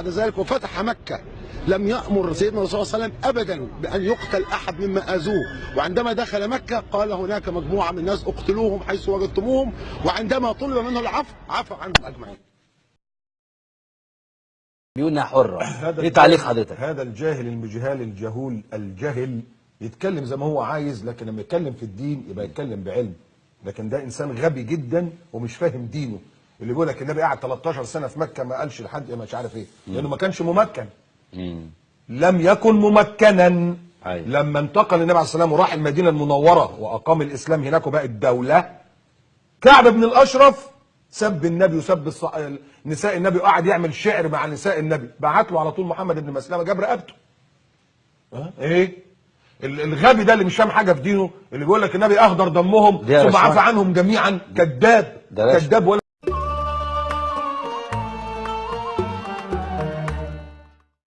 بعد ذلك وفتح مكة لم يأمر سيدنا الرسول صلى الله عليه وسلم أبدا بأن يقتل أحد مما آذوه. وعندما دخل مكة قال هناك مجموعة من الناس اقتلوهم حيث وجدتموهم وعندما طلب منه العفو عفى عنهم أجمعين. ديونها حرة. هذا إيه تعليق حضرتك. هذا الجاهل المجهال الجهول الجهل يتكلم زي ما هو عايز لكن لما يتكلم في الدين يبقى يتكلم بعلم. لكن ده إنسان غبي جدا ومش فاهم دينه. اللي بيقول لك النبي قعد 13 سنة في مكة ما قالش لحد مش عارف إيه. لأنه ما كانش ممكن. لم يكن ممكنا. أيوة. لما انتقل النبي عليه الصلاة والسلام وراح المدينة المنورة وأقام الإسلام هناك وبقت دوله كعب بن الأشرف سب النبي وسب الص... نساء النبي وقعد يعمل شعر مع نساء النبي. بعت له على طول محمد بن مسلمة جاب رقبته. ها؟ إيه؟ ال- الغبي ده اللي مش فاهم حاجة في دينه اللي بيقول لك النبي أهدر دمهم ثم. عفى عنهم جميعا. كذاب. كذاب ولا